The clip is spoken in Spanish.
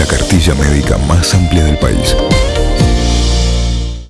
La cartilla médica más amplia del país.